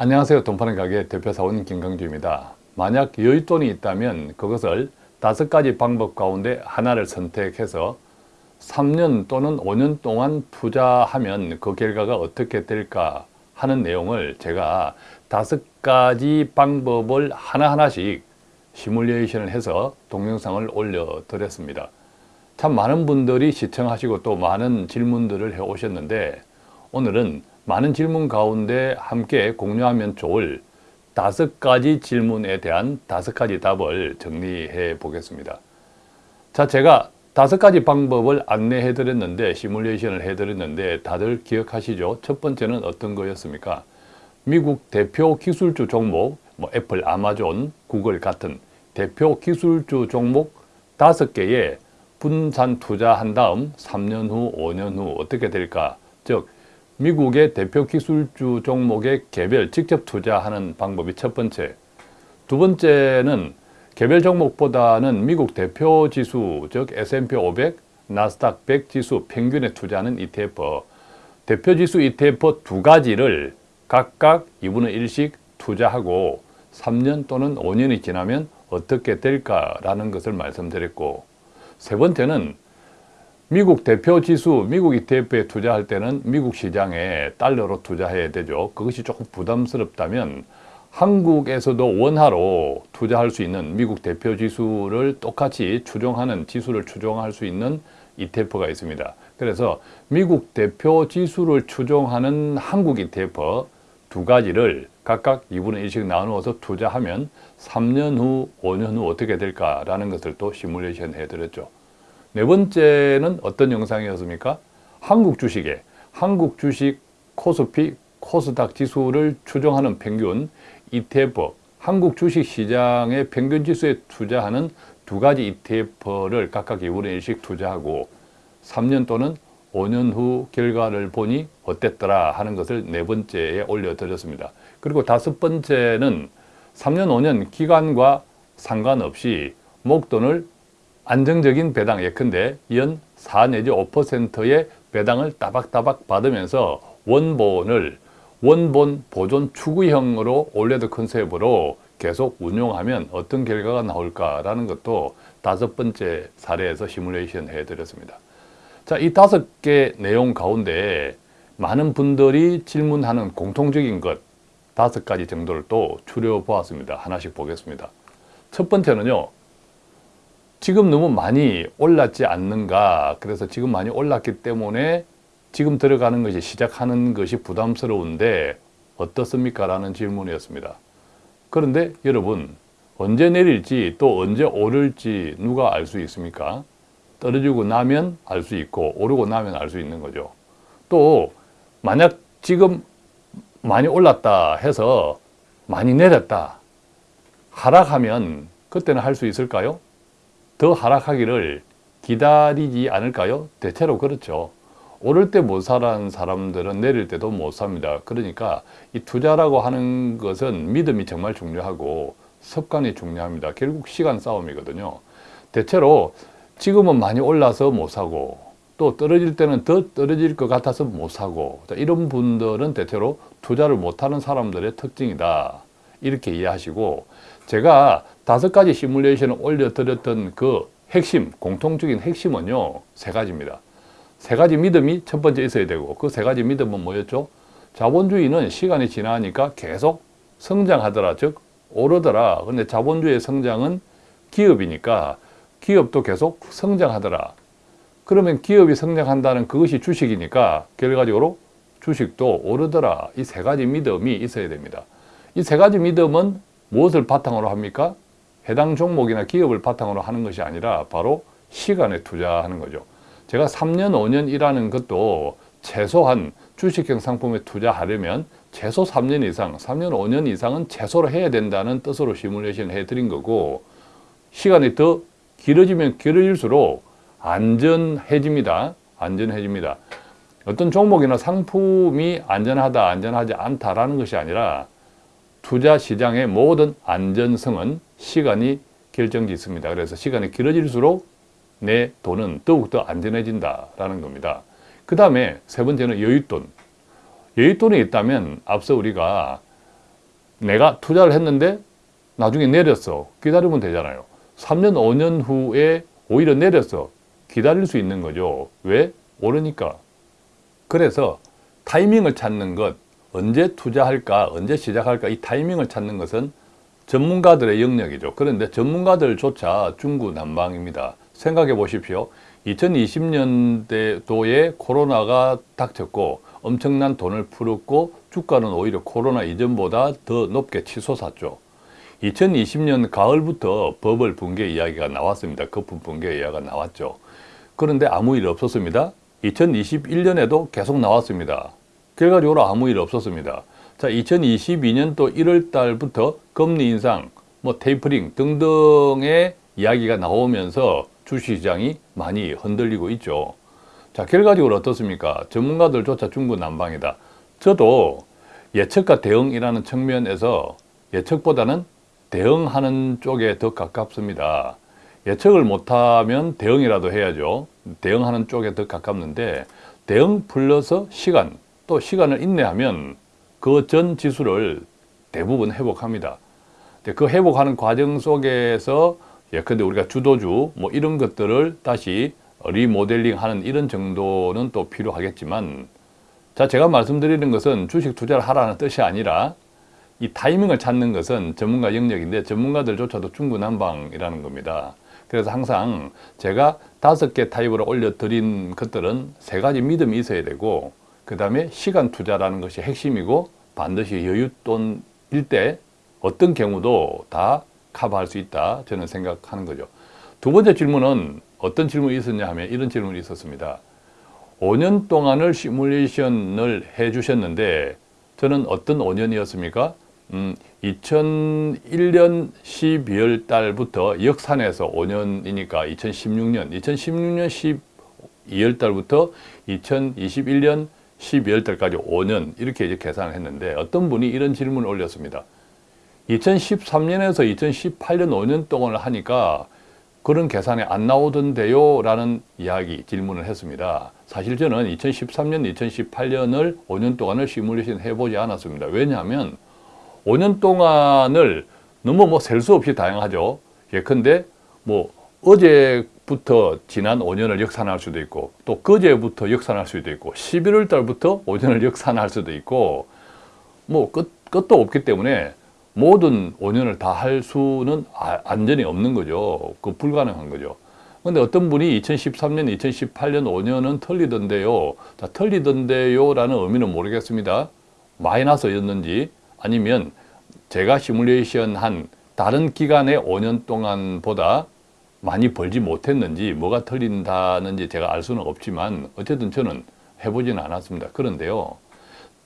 안녕하세요. 돈 파는 가게 대표사원 김강주입니다. 만약 여윳돈이 있다면 그것을 다섯 가지 방법 가운데 하나를 선택해서 3년 또는 5년 동안 투자하면 그 결과가 어떻게 될까 하는 내용을 제가 다섯 가지 방법을 하나하나씩 시뮬레이션을 해서 동영상을 올려드렸습니다. 참 많은 분들이 시청하시고 또 많은 질문들을 해 오셨는데 오늘은 많은 질문 가운데 함께 공유하면 좋을 다섯 가지 질문에 대한 다섯 가지 답을 정리해 보겠습니다. 자, 제가 다섯 가지 방법을 안내해 드렸는데 시뮬레이션을 해 드렸는데 다들 기억하시죠? 첫 번째는 어떤 거였습니까? 미국 대표 기술주 종목, 뭐 애플, 아마존, 구글 같은 대표 기술주 종목 다섯 개에 분산 투자한 다음 3년 후, 5년 후 어떻게 될까? 즉 미국의 대표 기술주 종목에 개별 직접 투자하는 방법이 첫 번째. 두 번째는 개별 종목보다는 미국 대표 지수 즉 S&P 500, 나스닥 100 지수 평균에 투자하는 ETF 대표 지수 ETF 두 가지를 각각 2분의 1씩 투자하고 3년 또는 5년이 지나면 어떻게 될까라는 것을 말씀드렸고 세 번째는 미국 대표 지수, 미국 ETF에 투자할 때는 미국 시장에 달러로 투자해야 되죠. 그것이 조금 부담스럽다면 한국에서도 원화로 투자할 수 있는 미국 대표 지수를 똑같이 추종하는 지수를 추종할 수 있는 ETF가 있습니다. 그래서 미국 대표 지수를 추종하는 한국 ETF 두 가지를 각각 2분의 1씩 나누어서 투자하면 3년 후, 5년 후 어떻게 될까라는 것을 또 시뮬레이션 해드렸죠. 네 번째는 어떤 영상이었습니까? 한국 주식에 한국 주식 코스피 코스닥 지수를 추종하는 평균 ETF 한국 주식 시장의 평균 지수에 투자하는 두 가지 ETF를 각각 2분의 1씩 투자하고 3년 또는 5년 후 결과를 보니 어땠더라 하는 것을 네 번째에 올려드렸습니다. 그리고 다섯 번째는 3년, 5년 기간과 상관없이 목돈을 안정적인 배당 예컨대 연 4 내지 5%의 배당을 따박따박 받으면서 원본을 원본 보존 추구형으로 올레드 컨셉으로 계속 운용하면 어떤 결과가 나올까라는 것도 다섯 번째 사례에서 시뮬레이션 해드렸습니다. 자, 이 다섯 개 내용 가운데 많은 분들이 질문하는 공통적인 것 다섯 가지 정도를 또 추려보았습니다. 하나씩 보겠습니다. 첫 번째는요. 지금 너무 많이 올랐지 않는가 그래서 지금 많이 올랐기 때문에 지금 들어가는 것이 시작하는 것이 부담스러운데 어떻습니까? 라는 질문이었습니다. 그런데 여러분 언제 내릴지 또 언제 오를지 누가 알 수 있습니까? 떨어지고 나면 알 수 있고 오르고 나면 알 수 있는 거죠. 또 만약 지금 많이 올랐다 해서 많이 내렸다 하락하면 그때는 할 수 있을까요? 더 하락하기를 기다리지 않을까요? 대체로 그렇죠. 오를 때 못 사는 사람들은 내릴 때도 못 삽니다. 그러니까 이 투자라고 하는 것은 믿음이 정말 중요하고 습관이 중요합니다. 결국 시간 싸움이거든요. 대체로 지금은 많이 올라서 못 사고 또 떨어질 때는 더 떨어질 것 같아서 못 사고 이런 분들은 대체로 투자를 못하는 사람들의 특징이다. 이렇게 이해하시고 제가 다섯 가지 시뮬레이션을 올려드렸던 그 핵심, 공통적인 핵심은요, 세 가지입니다. 세 가지 믿음이 첫 번째 있어야 되고 그 세 가지 믿음은 뭐였죠? 자본주의는 시간이 지나니까 계속 성장하더라, 즉 오르더라. 근데 자본주의 성장은 기업이니까 기업도 계속 성장하더라. 그러면 기업이 성장한다는 그것이 주식이니까 결과적으로 주식도 오르더라. 이 세 가지 믿음이 있어야 됩니다. 이 세 가지 믿음은 무엇을 바탕으로 합니까? 해당 종목이나 기업을 바탕으로 하는 것이 아니라 바로 시간에 투자하는 거죠. 제가 3년, 5년 일하는 것도 최소한 주식형 상품에 투자하려면 최소 3년 이상, 3년, 5년 이상은 최소로 해야 된다는 뜻으로 시뮬레이션 해드린 거고 시간이 더 길어지면 길어질수록 안전해집니다. 안전해집니다. 어떤 종목이나 상품이 안전하다, 안전하지 않다라는 것이 아니라 투자 시장의 모든 안전성은 시간이 결정짓습니다. 그래서 시간이 길어질수록 내 돈은 더욱더 안전해진다라는 겁니다. 그 다음에 세 번째는 여윳돈. 여윳돈이 있다면 앞서 우리가 내가 투자를 했는데 나중에 내렸어. 기다리면 되잖아요. 3년, 5년 후에 오히려 내렸어. 기다릴 수 있는 거죠. 왜? 오르니까. 그래서 타이밍을 찾는 것, 언제 투자할까, 언제 시작할까, 이 타이밍을 찾는 것은 전문가들의 영역이죠. 그런데 전문가들조차 중구난방입니다. 생각해 보십시오. 2020년도에 코로나가 닥쳤고 엄청난 돈을 풀었고 주가는 오히려 코로나 이전보다 더 높게 치솟았죠. 2020년 가을부터 버블 붕괴 이야기가 나왔습니다. 거품 붕괴 이야기가 나왔죠. 그런데 아무 일 없었습니다. 2021년에도 계속 나왔습니다. 결과적으로 아무 일 없었습니다. 자, 2022년 또 1월 달부터 금리 인상, 뭐 테이퍼링 등등의 이야기가 나오면서 주식시장이 많이 흔들리고 있죠. 자, 결과적으로 어떻습니까? 전문가들조차 중구난방이다. 저도 예측과 대응이라는 측면에서 예측보다는 대응하는 쪽에 더 가깝습니다. 예측을 못하면 대응이라도 해야죠. 대응하는 쪽에 더 가깝는데 대응 플러스 시간, 또 시간을 인내하면 그 전 지수를 대부분 회복합니다. 그 회복하는 과정 속에서 예컨대 우리가 주도주 뭐 이런 것들을 다시 리모델링 하는 이런 정도는 또 필요하겠지만 자 제가 말씀드리는 것은 주식 투자를 하라는 뜻이 아니라 이 타이밍을 찾는 것은 전문가 영역인데 전문가들조차도 중구난방이라는 겁니다. 그래서 항상 제가 다섯 개 타입으로 올려드린 것들은 세 가지 믿음이 있어야 되고 그 다음에 시간 투자라는 것이 핵심이고 반드시 여윳돈 일 때 어떤 경우도 다 커버할 수 있다 저는 생각하는 거죠. 두 번째 질문은 어떤 질문이 있었냐 하면 이런 질문이 있었습니다. 5년 동안을 시뮬레이션을 해 주셨는데 저는 어떤 5년이었습니까? 음, 2001년 12월 달부터 역산해서 5년이니까 2016년, 2016년 12월 달부터 2021년 12월 달까지 5년 이렇게 이제 계산을 했는데 어떤 분이 이런 질문을 올렸습니다. 2013년에서 2018년 5년 동안을 하니까 그런 계산이 안 나오던데요 라는 이야기 질문을 했습니다. 사실 저는 2013년 2018년을 5년 동안을 시뮬레이션 해보지 않았습니다. 왜냐하면 5년 동안을 너무 뭐 셀 수 없이 다양하죠. 예컨대 뭐 어제 부터 지난 5년을 역산할 수도 있고 또 그제부터 역산할 수도 있고 11월 달부터 5년을 역산할 수도 있고 뭐 끝, 끝도 없기 때문에 모든 5년을 다 할 수는 안전이 없는 거죠. 그 불가능한 거죠. 근데 어떤 분이 2013년, 2018년 5년은 틀리던데요. 자, 틀리던데요 라는 의미는 모르겠습니다. 마이너스였는지 아니면 제가 시뮬레이션 한 다른 기간의 5년 동안보다 많이 벌지 못했는지 뭐가 틀린다는지 제가 알 수는 없지만 어쨌든 저는 해보지는 않았습니다. 그런데요.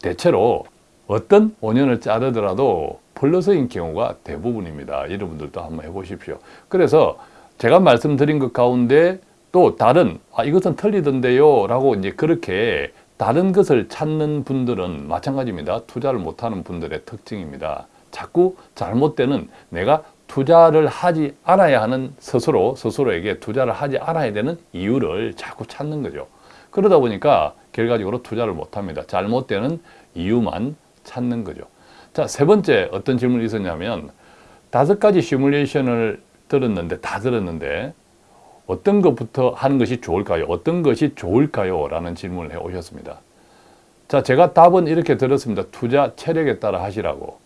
대체로 어떤 5년을 자르더라도 플러스인 경우가 대부분입니다. 여러분들도 한번 해보십시오. 그래서 제가 말씀드린 것 가운데 또 다른 아 이것은 틀리던데요 라고 이제 그렇게 다른 것을 찾는 분들은 마찬가지입니다. 투자를 못하는 분들의 특징입니다. 자꾸 잘못되는 내가 투자를 하지 않아야 하는 스스로 스스로에게 투자를 하지 않아야 되는 이유를 자꾸 찾는 거죠. 그러다 보니까 결과적으로 투자를 못합니다. 잘못되는 이유만 찾는 거죠. 자, 세 번째 어떤 질문이 있었냐면 다섯 가지 시뮬레이션을 들었는데 다 들었는데 어떤 것부터 하는 것이 좋을까요? 어떤 것이 좋을까요? 라는 질문을 해 오셨습니다. 자, 제가 답은 이렇게 들었습니다. 투자 체력에 따라 하시라고.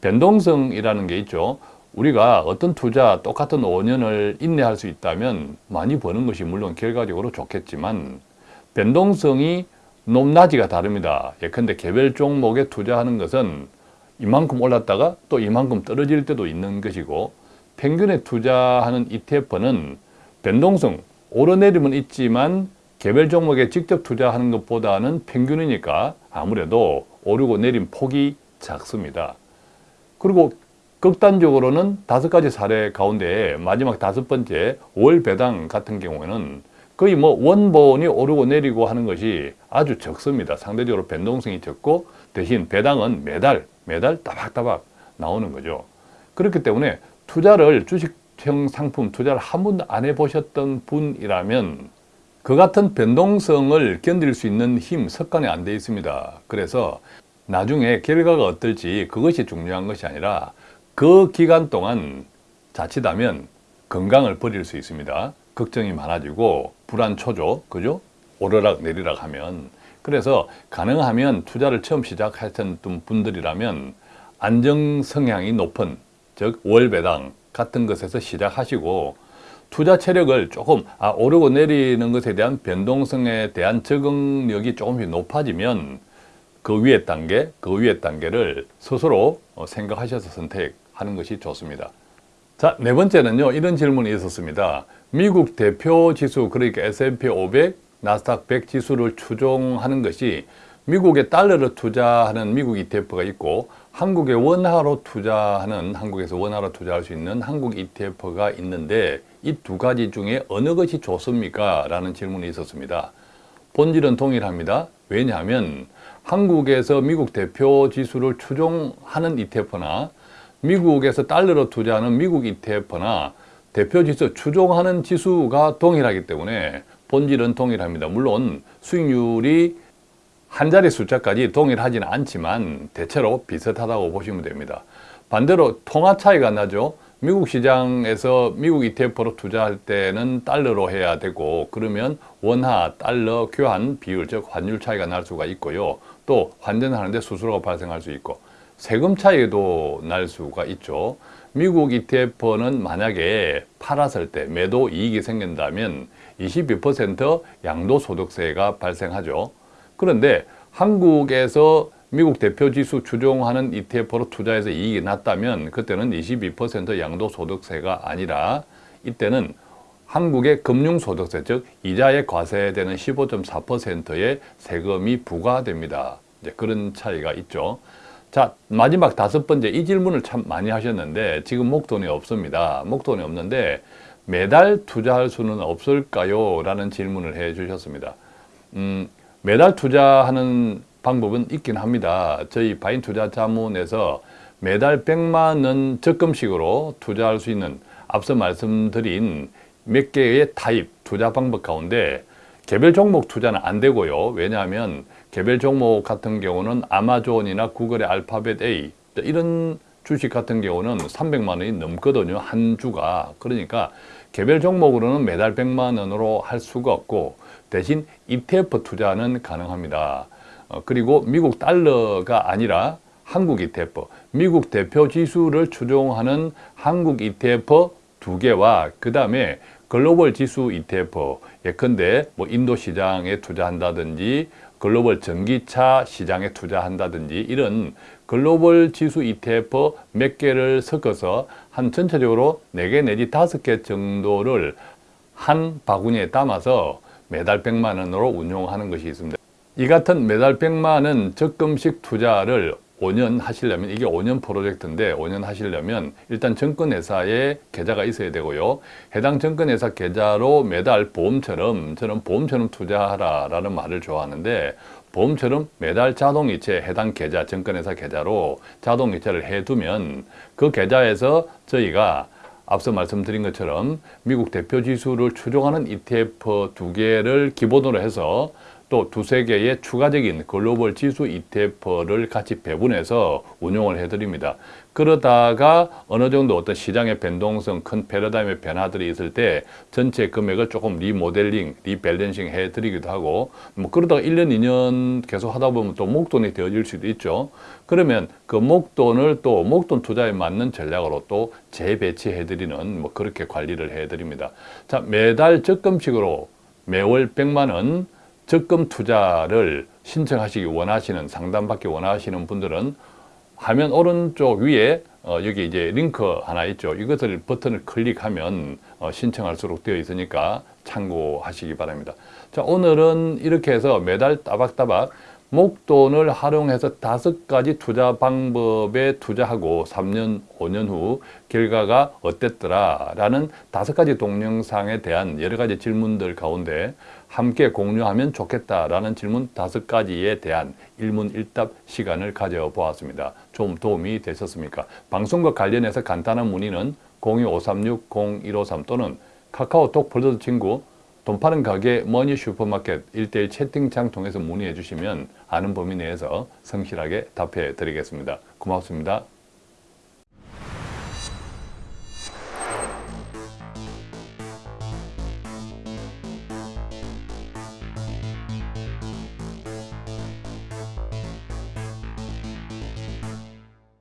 변동성이라는 게 있죠. 우리가 어떤 투자 똑같은 5년을 인내할 수 있다면 많이 버는 것이 물론 결과적으로 좋겠지만 변동성이 높낮이가 다릅니다. 예컨대 개별 종목에 투자하는 것은 이만큼 올랐다가 또 이만큼 떨어질 때도 있는 것이고 평균에 투자하는 ETF는 변동성, 오르내림은 있지만 개별 종목에 직접 투자하는 것보다는 평균이니까 아무래도 오르고 내린 폭이 작습니다. 그리고 극단적으로는 다섯 가지 사례 가운데 마지막 다섯 번째 월 배당 같은 경우에는 거의 뭐 원본이 오르고 내리고 하는 것이 아주 적습니다. 상대적으로 변동성이 적고 대신 배당은 매달 매달 따박따박 나오는 거죠. 그렇기 때문에 투자를 주식형 상품 투자를 한 번도 안 해보셨던 분이라면 그 같은 변동성을 견딜 수 있는 힘, 습관이 안 돼 있습니다. 그래서 나중에 결과가 어떨지 그것이 중요한 것이 아니라 그 기간 동안 자칫하면 건강을 버릴 수 있습니다. 걱정이 많아지고 불안 초조, 그죠? 오르락 내리락 하면 그래서 가능하면 투자를 처음 시작하셨던 분들이라면 안정 성향이 높은 즉 월배당 같은 것에서 시작하시고 투자 체력을 조금 아, 오르고 내리는 것에 대한 변동성에 대한 적응력이 조금씩 높아지면 그 위에 단계, 그 위에 단계를 스스로 어, 생각하셔서 선택 하는 것이 좋습니다. 자, 네 번째는요. 이런 질문이 있었습니다. 미국 대표 지수, 그러니까 S&P 500, 나스닥 100 지수를 추종하는 것이 미국의 달러를 투자하는 미국 ETF가 있고 한국의 원화로 투자하는 한국에서 원화로 투자할 수 있는 한국 ETF가 있는데 이 두 가지 중에 어느 것이 좋습니까? 라는 질문이 있었습니다. 본질은 동일합니다. 왜냐하면 한국에서 미국 대표 지수를 추종하는 ETF나 미국에서 달러로 투자하는 미국 ETF나 대표 지수 추종하는 지수가 동일하기 때문에 본질은 동일합니다. 물론 수익률이 한 자리 숫자까지 동일하지는 않지만 대체로 비슷하다고 보시면 됩니다. 반대로 통화 차이가 나죠. 미국 시장에서 미국 ETF로 투자할 때는 달러로 해야 되고 그러면 원화, 달러 교환 비율, 즉 환율 차이가 날 수가 있고요. 또 환전하는데 수수료가 발생할 수 있고 세금 차이도 날 수가 있죠. 미국 ETF는 만약에 팔았을 때 매도 이익이 생긴다면 22% 양도소득세가 발생하죠. 그런데 한국에서 미국 대표 지수 추종하는 ETF로 투자해서 이익이 났다면 그때는 22% 양도소득세가 아니라 이때는 한국의 금융소득세, 즉 이자에 과세되는 15.4%의 세금이 부과됩니다. 이제 그런 차이가 있죠. 자 마지막 다섯 번째 이 질문을 참 많이 하셨는데 지금 목돈이 없습니다. 목돈이 없는데 매달 투자할 수는 없을까요? 라는 질문을 해 주셨습니다. 음, 매달 투자하는 방법은 있긴 합니다. 저희 바인 투자 자문에서 매달 100만 원 적금식으로 투자할 수 있는 앞서 말씀드린 몇 개의 타입 투자 방법 가운데 개별 종목 투자는 안 되고요. 왜냐하면 개별 종목 같은 경우는 아마존이나 구글의 알파벳 A 이런 주식 같은 경우는 300만 원이 넘거든요. 한 주가. 그러니까 개별 종목으로는 매달 100만 원으로 할 수가 없고 대신 ETF 투자는 가능합니다. 어, 그리고 미국 달러가 아니라 한국 ETF, 미국 대표 지수를 추종하는 한국 ETF 두 개와 그 다음에 글로벌 지수 ETF, 예컨대 뭐 인도 시장에 투자한다든지 글로벌 전기차 시장에 투자한다든지 이런 글로벌 지수 ETF 몇 개를 섞어서 한 전체적으로 4개 내지 5개 정도를 한 바구니에 담아서 매달 100만 원으로 운용하는 것이 있습니다. 이 같은 매달 100만 원 적금식 투자를 5년 하시려면 이게 5년 프로젝트인데 5년 하시려면 일단 증권회사에 계좌가 있어야 되고요. 해당 증권회사 계좌로 매달 보험처럼 저는 보험처럼 투자하라 라는 말을 좋아하는데 보험처럼 매달 자동이체 해당 계좌 증권회사 계좌로 자동이체를 해두면 그 계좌에서 저희가 앞서 말씀드린 것처럼 미국 대표 지수를 추종하는 ETF 두 개를 기본으로 해서 또 두세 개의 추가적인 글로벌 지수 ETF를 같이 배분해서 운용을 해드립니다. 그러다가 어느 정도 어떤 시장의 변동성, 큰 패러다임의 변화들이 있을 때 전체 금액을 조금 리모델링, 리밸런싱 해드리기도 하고 뭐 그러다가 1년, 2년 계속 하다 보면 또 목돈이 되어질 수도 있죠. 그러면 그 목돈을 또 목돈 투자에 맞는 전략으로 또 재배치해드리는 뭐 그렇게 관리를 해드립니다. 자, 매달 적금식으로 매월 100만 원 적금 투자를 신청하시기 원하시는 상담받기 원하시는 분들은 화면 오른쪽 위에 어, 여기 이제 링크 하나 있죠. 이것을 버튼을 클릭하면 어, 신청할 수록 되어 있으니까 참고하시기 바랍니다. 자, 오늘은 이렇게 해서 매달 따박따박 목돈을 활용해서 다섯 가지 투자 방법에 투자하고 3년, 5년 후 결과가 어땠더라 라는 다섯 가지 동영상에 대한 여러 가지 질문들 가운데 함께 공유하면 좋겠다라는 질문 다섯 가지에 대한 일문일답 시간을 가져보았습니다. 좀 도움이 되셨습니까? 방송과 관련해서 간단한 문의는 02-536-0153 또는 카카오톡 플러스 친구 돈 파는 가게 머니 슈퍼마켓 1대1 채팅창 통해서 문의해 주시면 아는 범위 내에서 성실하게 답해 드리겠습니다. 고맙습니다.